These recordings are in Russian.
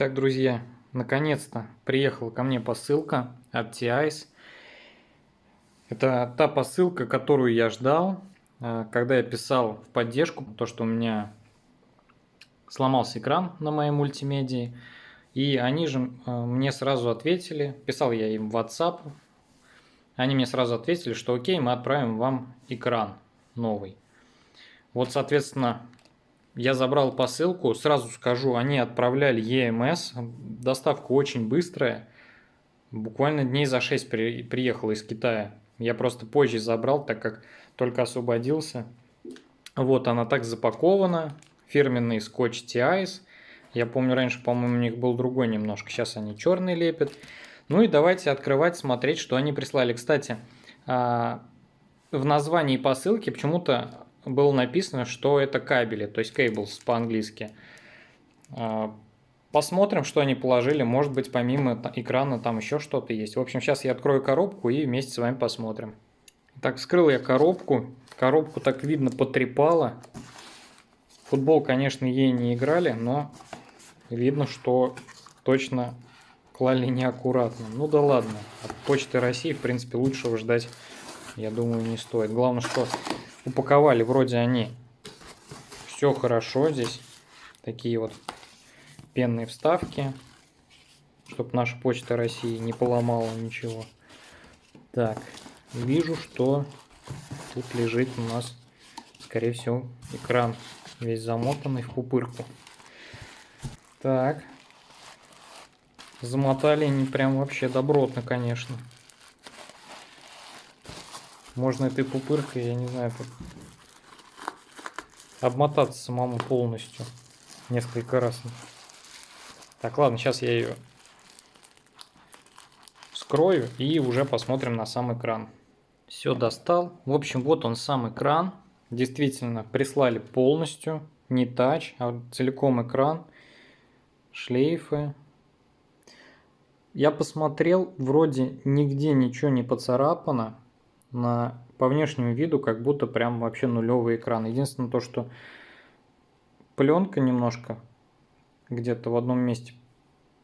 Так, друзья, наконец-то приехала ко мне посылка от TIS. Это та посылка, которую я ждал, э, когда я писал в поддержку, то, что у меня сломался экран на моей мультимедии. И они же э, мне сразу ответили, писал я им в WhatsApp, они мне сразу ответили, что окей, мы отправим вам экран новый. Вот, соответственно, я забрал посылку, сразу скажу, они отправляли EMS, доставка очень быстрая, буквально дней за 6 при, приехала из Китая. Я просто позже забрал, так как только освободился. Вот она так запакована, фирменный скотч TIS. Я помню, раньше, по-моему, у них был другой немножко, сейчас они черный лепят. Ну и давайте открывать, смотреть, что они прислали. Кстати, а, в названии посылки почему-то было написано, что это кабели, то есть cables по-английски. А, посмотрим, что они положили. Может быть, помимо экрана там еще что-то есть. В общем, сейчас я открою коробку и вместе с вами посмотрим. Так, вскрыл я коробку. Коробку так видно потрепало. Футбол, конечно, ей не играли, но видно, что точно клали неаккуратно. Ну да ладно. От Почты России, в принципе, лучшего ждать, я думаю, не стоит. Главное, что упаковали вроде они. Все хорошо здесь. Такие вот пенные вставки чтобы наша почта россии не поломала ничего. Так вижу что тут лежит у нас скорее всего экран весь замотанный в пупырку. Так. Замотали они прям вообще добротно конечно можно этой пупыркой, я не знаю, как обмотаться самому полностью несколько раз. Так, ладно, сейчас я ее вскрою и уже посмотрим на сам экран. Все достал. В общем, вот он сам экран. Действительно, прислали полностью, не тач, а целиком экран, шлейфы. Я посмотрел, вроде нигде ничего не поцарапано на, по внешнему виду как будто прям вообще нулевый экран. Единственное то, что пленка немножко где-то в одном месте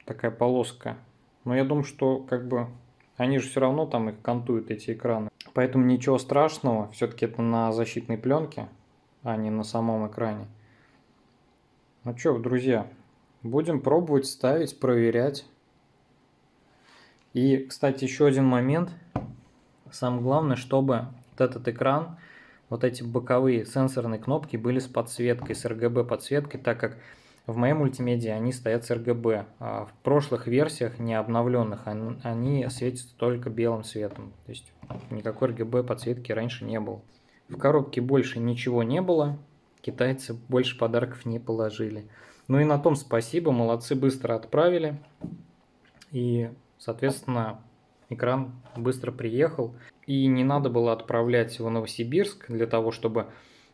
такая полоска. Но я думаю, что как бы они же все равно там их кантуют, эти экраны. Поэтому ничего страшного. Все-таки это на защитной пленке, а не на самом экране. Ну что, друзья, будем пробовать ставить, проверять. И, кстати, еще один момент – Самое главное, чтобы вот этот экран, вот эти боковые сенсорные кнопки были с подсветкой, с RGB подсветкой, так как в моей мультимедиа они стоят с RGB. А в прошлых версиях, не обновленных, они светятся только белым цветом. То есть никакой RGB подсветки раньше не было. В коробке больше ничего не было, китайцы больше подарков не положили. Ну и на том спасибо, молодцы, быстро отправили. И, соответственно, экран быстро приехал. И не надо было отправлять в Новосибирск для того, чтобы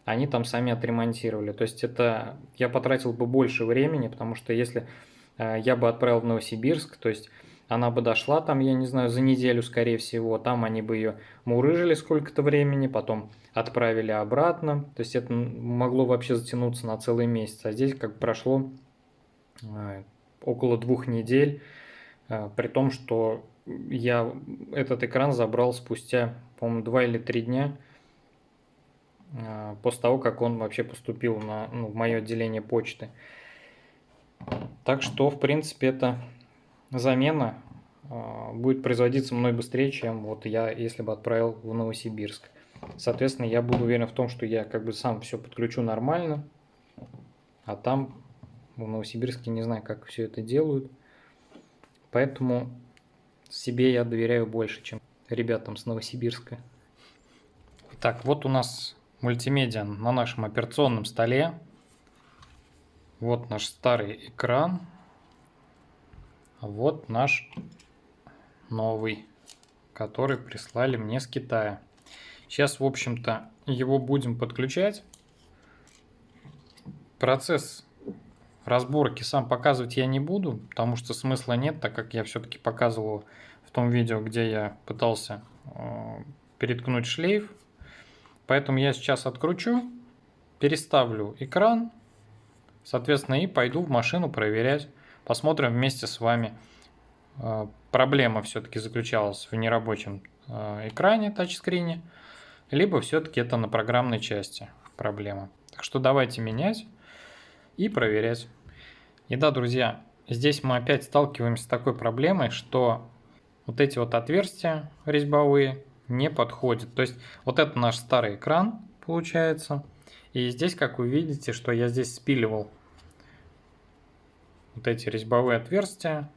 они там сами отремонтировали. То есть это я потратил бы больше времени, потому что если э, я бы отправил в Новосибирск, то есть она бы дошла там, я не знаю, за неделю, скорее всего, там они бы ее мурыжили сколько-то времени, потом отправили обратно, то есть это могло вообще затянуться на целый месяц, а здесь как прошло э, около двух недель, при том, что я этот экран забрал спустя, по-моему, два или три дня а, после того, как он вообще поступил на, ну, в мое отделение почты. Так что, в принципе, эта замена э, будет производиться мной быстрее, чем вот я, если бы отправил в Новосибирск. Соответственно, я буду уверен в том, что я как бы сам все подключу нормально, а там в Новосибирске не знаю, как все это делают. Поэтому себе я доверяю больше, чем ребятам с Новосибирска. Так, вот у нас мультимедиа на нашем операционном столе. Вот наш старый экран. Вот наш новый, который прислали мне с Китая. Сейчас, в общем-то, его будем подключать. Процесс разборки сам показывать я не буду, потому что смысла нет, так как я все-таки показывал в том видео, где я пытался э, переткнуть шлейф. Поэтому я сейчас откручу, переставлю экран, соответственно, и пойду в машину проверять, посмотрим вместе с вами. Э, проблема все-таки заключалась в нерабочем э, экране, тачскрине, либо все-таки это на программной части проблема. Так что давайте менять и проверять. И да, друзья, здесь мы опять сталкиваемся с такой проблемой, что вот эти вот отверстия резьбовые не подходят. То есть вот это наш старый экран получается. И здесь, как вы видите, что я здесь спиливал вот эти резьбовые отверстия.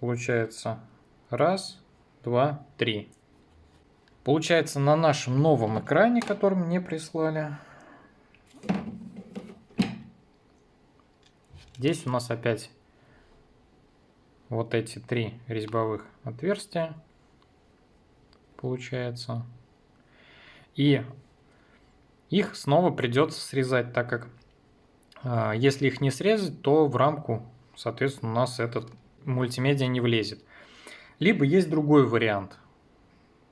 Получается раз, два, три. Получается на нашем новом экране, который мне прислали. Здесь у нас опять вот эти три резьбовых отверстия получается. И их снова придется срезать, так как э, если их не срезать, то в рамку, соответственно, у нас этот мультимедиа не влезет. Либо есть другой вариант.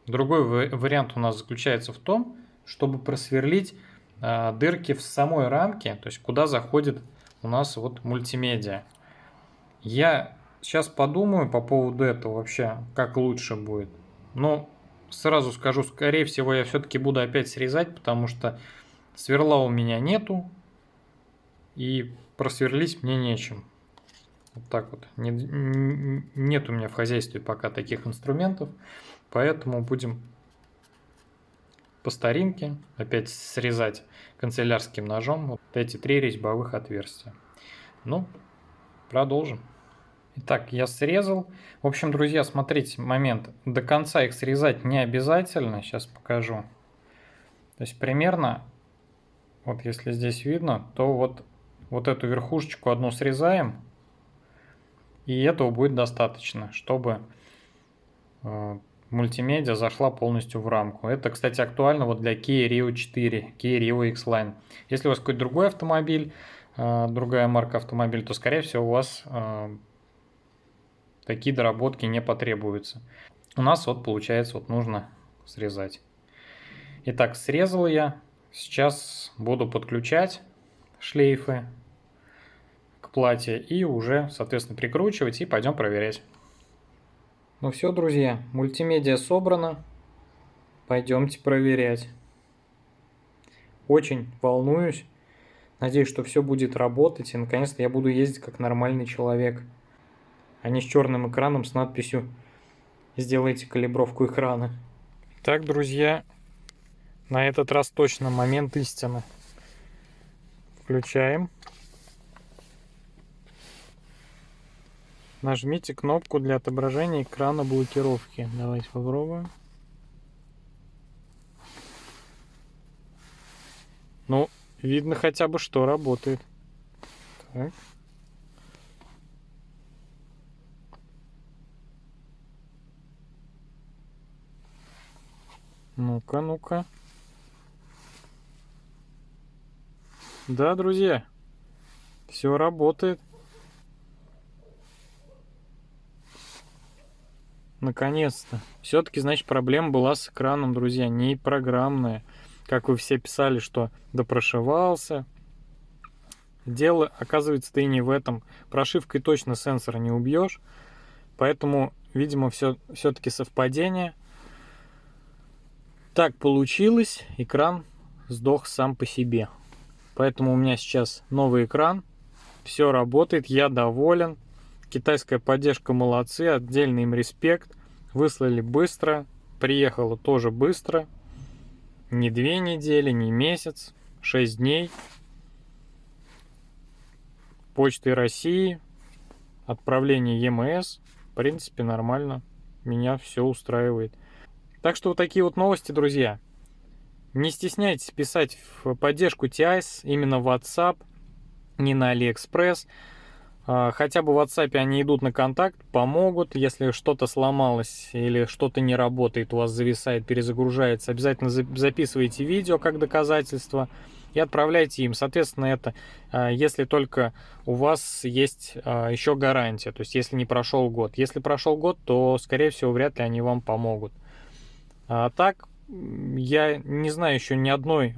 Другой вариант у нас заключается в том, чтобы просверлить э, дырки в самой рамке, то есть куда заходит у нас вот мультимедиа. Я сейчас подумаю по поводу этого вообще, как лучше будет. Но сразу скажу, скорее всего, я все-таки буду опять срезать, потому что сверла у меня нету. И просверлить мне нечем. Вот так вот. Не, нет у меня в хозяйстве пока таких инструментов. Поэтому будем по старинке опять срезать канцелярским ножом вот эти три резьбовых отверстия. Ну, продолжим. Итак, я срезал. В общем, друзья, смотрите, момент. До конца их срезать не обязательно. Сейчас покажу. То есть примерно, вот если здесь видно, то вот, вот эту верхушечку одну срезаем. И этого будет достаточно, чтобы э, мультимедиа зашла полностью в рамку. Это, кстати, актуально вот для Kia Rio 4, Kia Rio X-Line. Если у вас какой-то другой автомобиль, э, другая марка автомобиля, то, скорее всего, у вас э, такие доработки не потребуются. У нас вот получается вот нужно срезать. Итак, срезал я. Сейчас буду подключать шлейфы к платье и уже, соответственно, прикручивать и пойдем проверять. Ну все, друзья, мультимедиа собрано. Пойдемте проверять. Очень волнуюсь. Надеюсь, что все будет работать и наконец-то я буду ездить как нормальный человек а не с черным экраном с надписью «Сделайте калибровку экрана». Так, друзья, на этот раз точно момент истины. Включаем. Нажмите кнопку для отображения экрана блокировки. Давайте попробуем. Ну, видно хотя бы, что работает. Так. Ну-ка, ну-ка. Да, друзья, все работает. Наконец-то. Все-таки, значит, проблема была с экраном, друзья, не программная. Как вы все писали, что допрошивался. Дело, оказывается, ты не в этом. Прошивкой точно сенсора не убьешь. Поэтому, видимо, все, все-таки совпадение – так получилось, экран сдох сам по себе. Поэтому у меня сейчас новый экран, все работает, я доволен. Китайская поддержка молодцы, отдельный им респект. Выслали быстро, приехало тоже быстро. Не две недели, не месяц, шесть дней. Почты России, отправление ЕМС. В принципе, нормально. Меня все устраивает. Так что вот такие вот новости, друзья. Не стесняйтесь писать в поддержку TIS именно в WhatsApp, не на AliExpress. А, хотя бы в WhatsApp они идут на контакт, помогут. Если что-то сломалось или что-то не работает, у вас зависает, перезагружается, обязательно записывайте видео как доказательство и отправляйте им. Соответственно, это а, если только у вас есть а, еще гарантия, то есть если не прошел год. Если прошел год, то, скорее всего, вряд ли они вам помогут. А так, я не знаю еще ни одной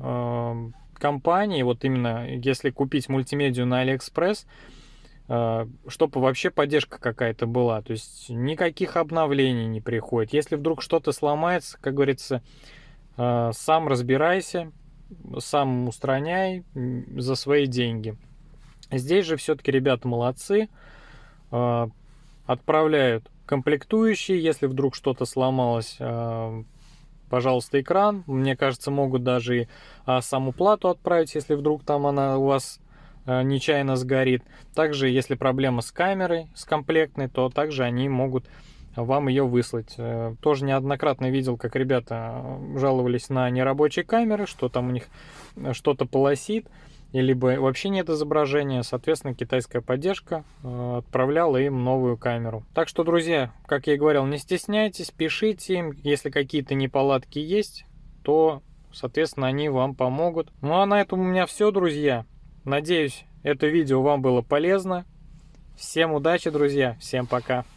компании, вот именно если купить мультимедию на Алиэкспресс, чтобы вообще поддержка какая-то была. То есть никаких обновлений не приходит. Если вдруг что-то сломается, как говорится, сам разбирайся, сам устраняй за свои деньги. Здесь же все-таки ребята молодцы, отправляют комплектующие, если вдруг что-то сломалось, пожалуйста, экран. Мне кажется, могут даже и а, саму плату отправить, если вдруг там она у вас а, нечаянно сгорит. Также, если проблема с камерой, с комплектной, то также они могут вам ее выслать. Э, тоже неоднократно видел, как ребята жаловались на нерабочие камеры, что там у них э, что-то полосит либо вообще нет изображения, соответственно, китайская поддержка э, отправляла им новую камеру. Так что, друзья, как я и говорил, не стесняйтесь, пишите им, если какие-то неполадки есть, то, соответственно, они вам помогут. Ну а на этом у меня все, друзья. Надеюсь, это видео вам было полезно. Всем удачи, друзья, всем пока.